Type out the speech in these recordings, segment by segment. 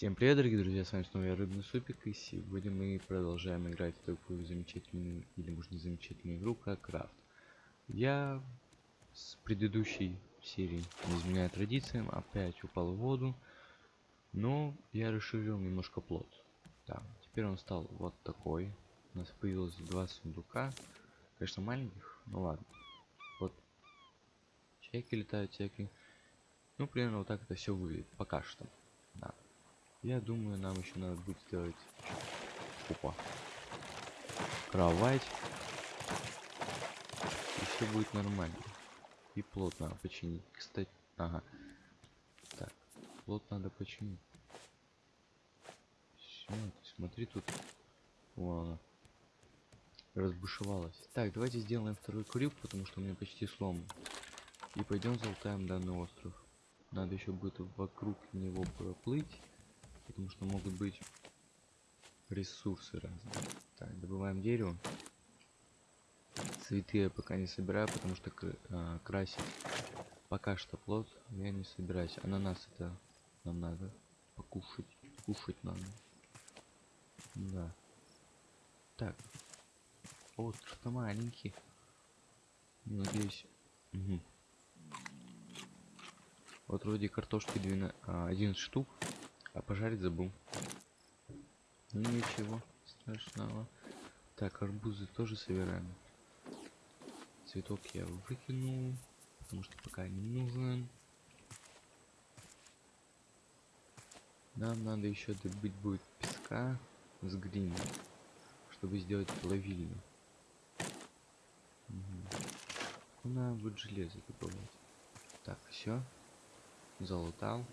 Всем привет, дорогие друзья, с вами снова я, Рыбный Супик, и сегодня мы продолжаем играть в такую замечательную, или может не замечательную игру, как Крафт. Я с предыдущей серии, не изменяя традициям, опять упал в воду, но я расширил немножко плод. Да, теперь он стал вот такой. У нас появилось два сундука, конечно маленьких, ну ладно. Вот чайки летают всякие. Ну, примерно вот так это все выглядит, пока что. Я думаю, нам еще надо будет сделать... Опа. Кровать. И все будет нормально. И плот надо починить. Кстати, ага. Так, плот надо починить. Все, смотри тут. Вон она. Разбушевалась. Так, давайте сделаем второй крюк, потому что у меня почти сломан. И пойдем золотаем данный остров. Надо еще будет вокруг него проплыть потому что могут быть ресурсы разные. Так, добываем дерево. Цветы я пока не собираю, потому что а, красить пока что плод я не собираюсь. Ананас это нам надо покушать. Кушать надо. Да. Так. Остров-то маленький. Надеюсь. Угу. Вот вроде картошки 12, а, 11 штук. А пожарить забыл. Ну ничего страшного. Так, арбузы тоже собираем. Цветок я выкинул, потому что пока не нужен. Нам надо еще добыть будет песка с глиной, чтобы сделать плавильню. Угу. Надо будет железо добавить. Так, все. Залутал.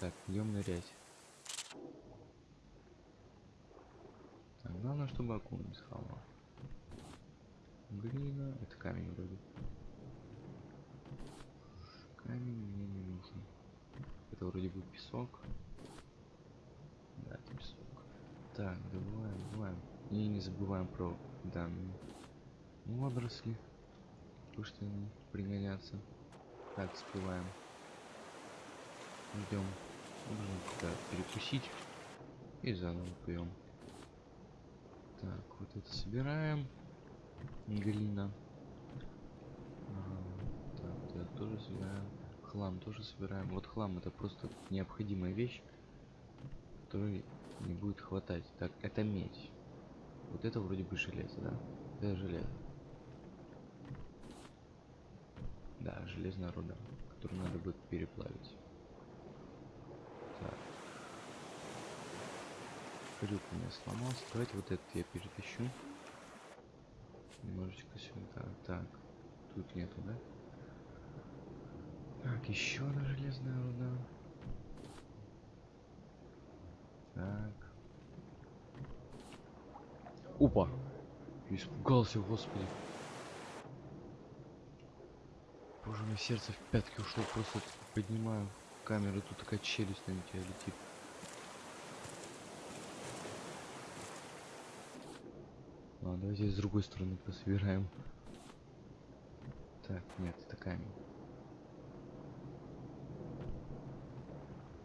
Так, идем нырять. Так, главное, чтобы акул не схавал. Глина, это камень вроде. Камень мне не нужен. Это вроде бы песок. Да, это песок. Так, добываем, добываем. И не забываем про данные водоросли. Потому они пригодятся. Так, всплываем. Идем. Нужно перекусить. И заново пьем. Так, вот это собираем. Глина. А, так, это тоже собираем. Хлам тоже собираем. Вот хлам это просто необходимая вещь, которой не будет хватать. Так, это медь. Вот это вроде бы железо, да? Это железо. Да, железная руда, которую надо будет переплавить. Крюк у меня сломался. Давайте вот этот я перетащу. Немножечко сюда. Так. Тут нету, да? Так, еще одна железная руда. Так. Опа! Испугался, господи. Боже мой, сердце в пятки ушло, просто поднимаю камеру, тут такая челюсть на тебя летит. А, давайте с другой стороны пособираем. Так, нет, это камень.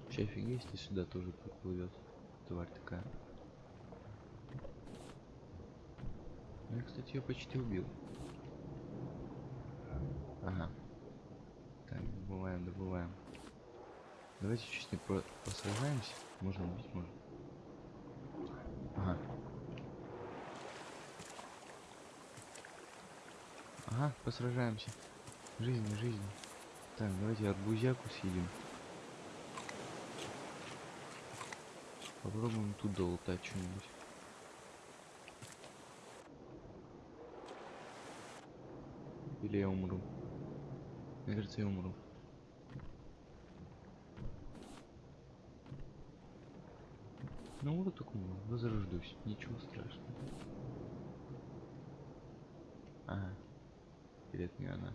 Вообще офигеть, если сюда тоже приплывет тварь такая. Ну, я, кстати, ее почти убил. Ага. Так, добываем, добываем. Давайте чуть не про посражаемся. Можно убить, можно. Ага, посражаемся. Жизнь, жизнь. Так, давайте арбузяку съедим. Попробуем тут долутать что-нибудь. Или я умру. Мне кажется, я умру. Ну вот так умру, возрождусь, ничего страшного. Это не она?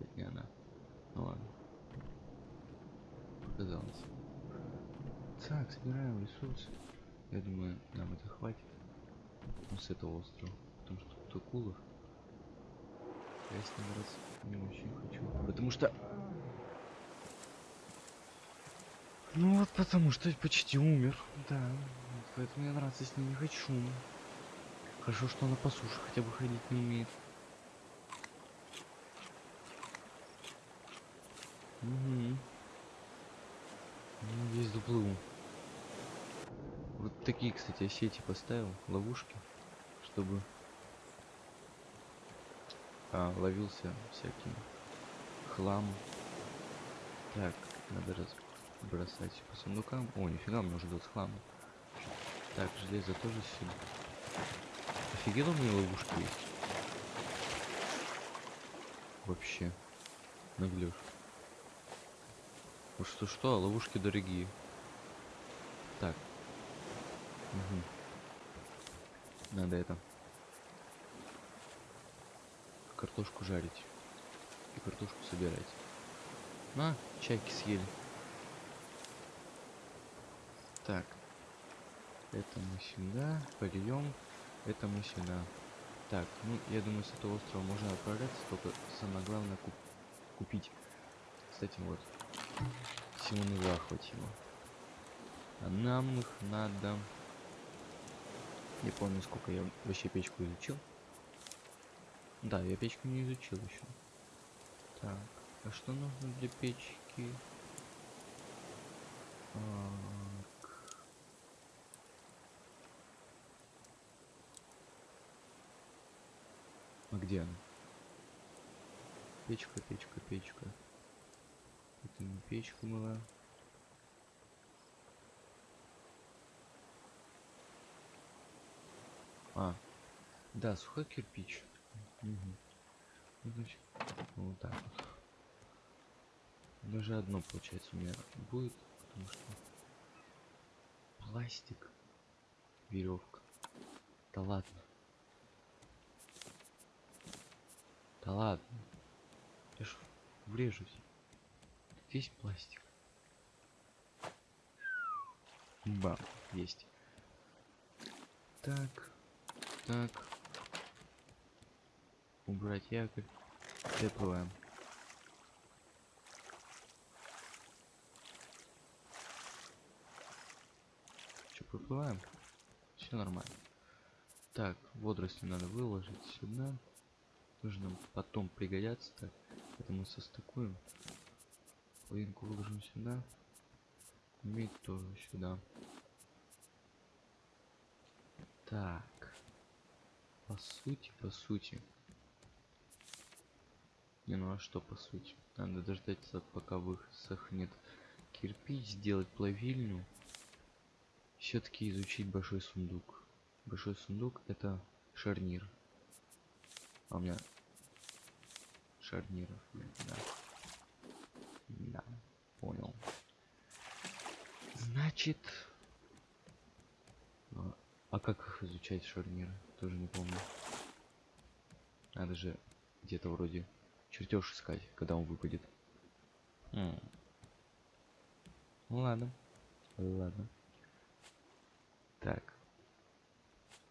Это не она. Ну ладно. Показалось. Так, собираем ресурсы. Я думаю, нам это хватит. Ну, с этого острова. Потому что тут акулов. Я с ним раз не очень хочу. Потому что... Ну вот потому что почти умер, да. Поэтому я драться с ним не хочу. Хорошо, что она по суше хотя бы ходить не умеет. Угу. Весь доплыву. Вот такие, кстати, сети поставил, ловушки, чтобы а, ловился всякий хлам. Так, надо раз бросать по сундукам. О, нифига, мне уже с хламом. Так, железо тоже сюда. Офигенно у меня ловушки есть. Вообще. Вот что-что, а ловушки дорогие. Так. Мгм. Надо это. Картошку жарить. И картошку собирать. На, чайки съели. Так. Это мы сюда польем. Это мы сюда. Так, ну, я думаю, с этого острова можно отправляться, только самое главное куп купить. Кстати, вот. Симоны захватимо. А нам их надо... Не помню, сколько я вообще печку изучил. Да, я печку не изучил еще. Так, а что нужно для печки? Так. А где она? Печка, печка, печка. Это не печка была. А, да, сухой кирпич. Мгм. Ну, Значит, вот так вот. Даже одно, получается, у меня будет, потому что пластик, веревка. Да ладно. Да ладно. Я ж врежусь. Весь пластик. Бам, есть. Так, так. Убрать якорь. Приплываем. Че, приплываем? Все нормально. Так, водоросли надо выложить сюда. Тоже нам потом пригодятся. Так, это мы состыкуем. Половинку выложим сюда. Медь тоже сюда. Так. По сути, по сути. Не, ну а что по сути? Надо дождаться, пока высохнет кирпич, сделать плавильню. Все-таки изучить большой сундук. Большой сундук это шарнир. А у меня шарниров да. Да, понял. Значит... А, а как их изучать шарниры? Тоже не помню. Надо же где-то вроде чертеж искать, когда он выпадет. М. Ну ладно. Ладно. Так.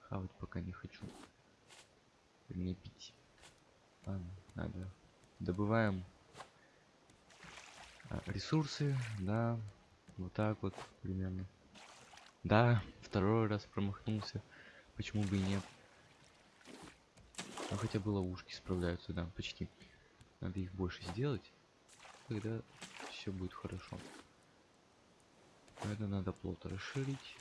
Хавать пока не хочу. Не пить. Ладно, надо. Добываем ресурсы, да. Вот так вот примерно. Да, второй раз промахнулся. Почему бы и нет? Ну хотя бы ловушки справляются, да, почти. Надо их больше сделать. Тогда все будет хорошо. Это надо плот расширить.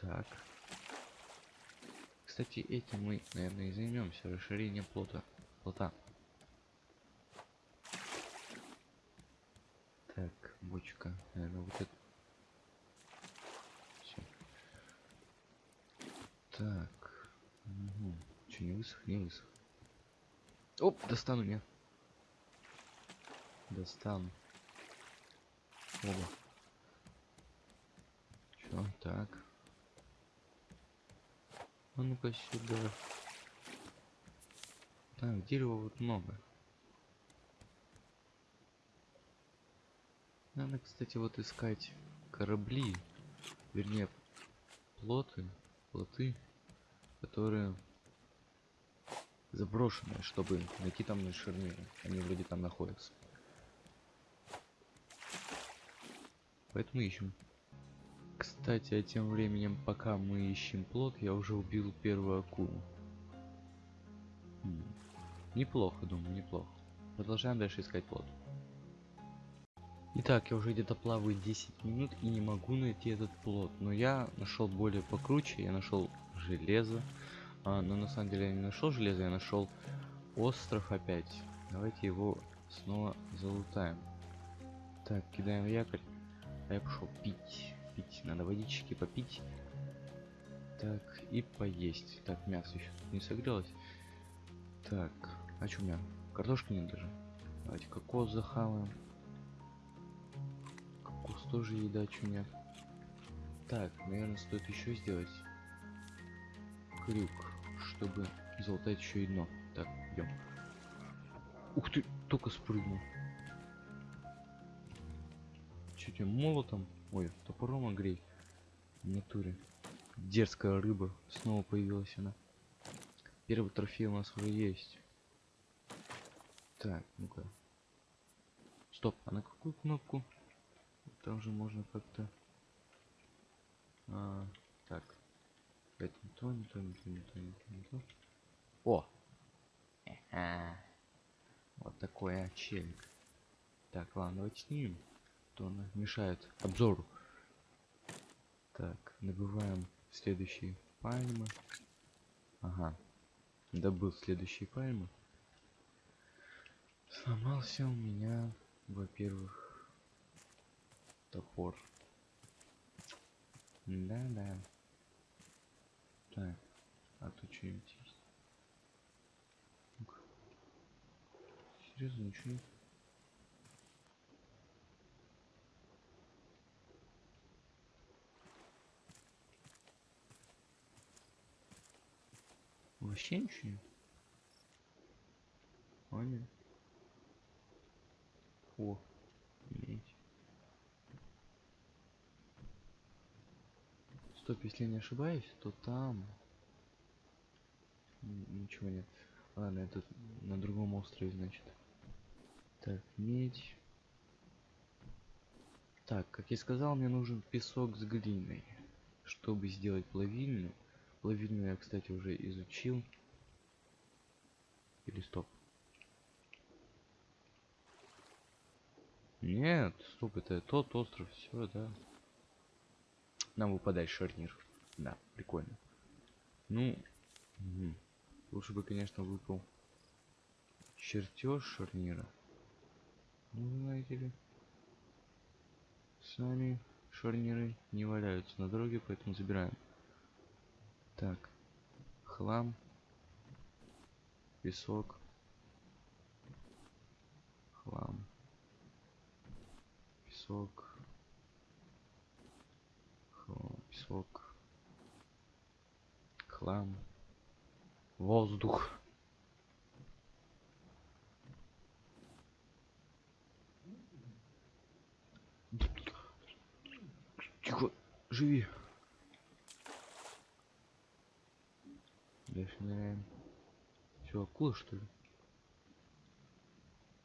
Так. Кстати, этим мы, наверное, и займемся. Расширение плота. Плота. Так, бочка. Наверное, вот это. Всё. Так. Угу. Высох. Оп, достану меня. Достану. Оба. Чё, так. А ну-ка сюда. Так, дерева вот много. Надо, кстати, вот искать корабли, вернее, плоты, плоты, которые заброшенные, чтобы найти там на. Они вроде там находятся. Поэтому ищем. Кстати, а тем временем, пока мы ищем плод, я уже убил первую акулу. Хм. Неплохо, думаю, неплохо. Продолжаем дальше искать плод. Итак, я уже где-то плаваю 10 минут и не могу найти этот плод. Но я нашел более покруче, я нашел железо. А, но на самом деле я не нашел железо, я нашел остров опять. Давайте его снова залутаем. Так, кидаем якорь. А я пошел пить. Пить. Надо водички попить. Так, и поесть. Так, мясо еще тут не согрелось. Так, а что у меня? Картошки нет даже. Давайте кокос захаваем. Кокос тоже еда, что нет. Так, наверное, стоит еще сделать крюк, чтобы залутать еще и дно. Так, идем. Ух ты, только спрыгнул. Тебе молотом? Ой, топором огрей. В натуре. Дерзкая рыба. Снова появилась она. Первый трофей у нас уже есть. Так, ну-ка. Стоп, а на какую кнопку? Там же можно как-то... А, так. Это не то, не то, не то, не то, не то, не то. О! Ага. Вот такой очельник. Так, ладно, давайте снимем. То он мешает обзору. Так, набываем следующие пальмы. Ага. Добыл следующие пальмы. Сломался у меня, во-первых, топор. Да-да. Так, а тут что-нибудь есть? Ну-ка. Серьезно, ничего нет? Вообще ничего нет? Нет. О, медь. Стоп, если я не ошибаюсь, то там ничего нет. Ладно, это на другом острове, значит. Так, медь. Так, как я сказал, мне нужен песок с глиной, чтобы сделать плавильню. Плавильню я, кстати, уже изучил. Или стоп. Нет, стоп, это тот остров, все, да. Нам выпадает шарнир. Да, прикольно. Ну, мгм. лучше бы, конечно, выпал чертеж шарнира. Ну, знаете ли, сами шарниры не валяются на дороге, поэтому забираем. Так, хлам, песок, хлам, песок, хлам, песок, хлам, воздух. Тихо, живи. Дальше ныряем. Че, акула что ли?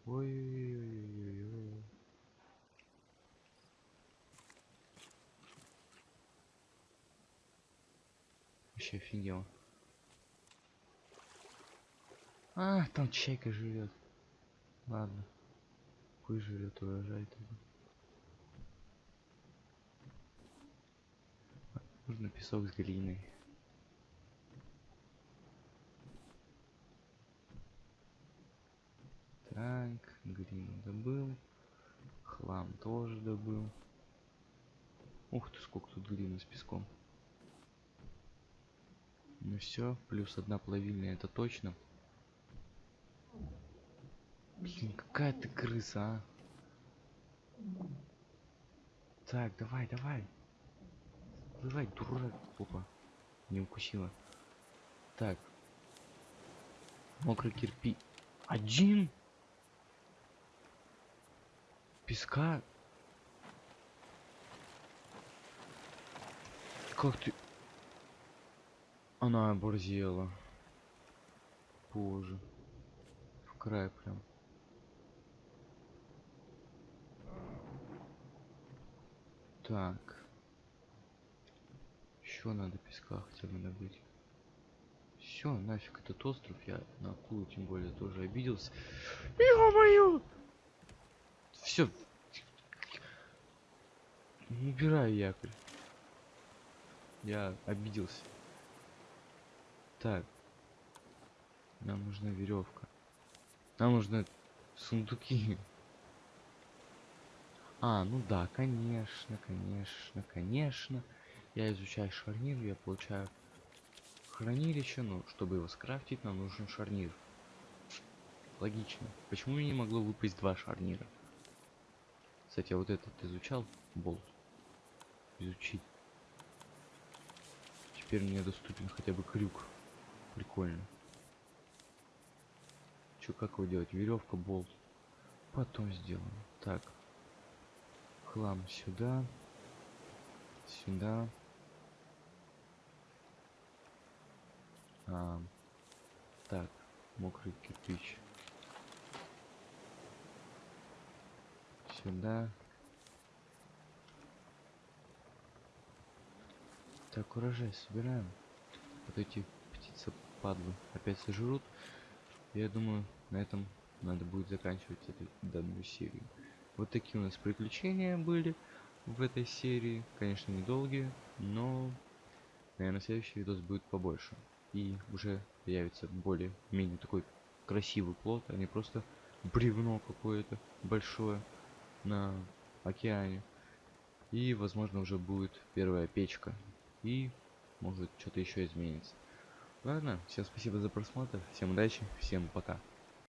Ой-ой-ой-ой-ой. Вообще офигел. А, там чайка живет. Ладно. Пусть живет, урожай тогда. Нужно песок с глиной. Так, глину добыл. Хлам тоже добыл. Ух ты, сколько тут глины с песком. Ну все, плюс одна плавильня, это точно. Блин, какая ты крыса, а? Так, давай, давай. Давай, дурак, опа. Не укусила. Так. Мокрый кирпич. Один? Песка? Как ты? Она оборзела. Боже. В край прям. Так. Еще надо песка хотя бы добыть. Все, нафиг этот остров. Я на акулу тем более тоже обиделся. Ё-моё! Все. Убираю якорь. Я обиделся. Так. Нам нужна веревка. Нам нужны сундуки. А, ну да, конечно, конечно, конечно. Я изучаю шарнир, я получаю хранилище, но чтобы его скрафтить, нам нужен шарнир. Логично. Почему мне не могло выпасть два шарнира? Кстати, я вот этот изучал, болт. Изучить. Теперь мне доступен хотя бы крюк. Прикольно. Чё, как его делать? Веревка, болт. Потом сделаем. Так. Хлам сюда. Сюда. А, так, мокрый кирпич. Сюда. Так, урожай собираем. Вот эти падлы опять сожрут. Я думаю, на этом надо будет заканчивать эту данную серию. Вот такие у нас приключения были в этой серии. Конечно, недолгие, но, наверное, следующий видос будет побольше. И уже появится более-менее такой красивый плод, а не просто бревно какое-то большое на океане. И, возможно, уже будет первая печка. И, может, что-то еще изменится. Ладно, всем спасибо за просмотр, всем удачи, всем пока.